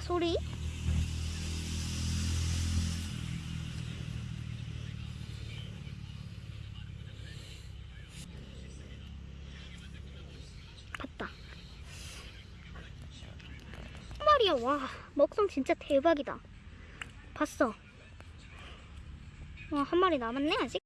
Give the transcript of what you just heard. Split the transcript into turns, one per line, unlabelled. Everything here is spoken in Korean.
소리? 봤다. 한 마리야, 와. 먹성 진짜 대박이다. 봤어. 와, 한 마리 남았네, 아직?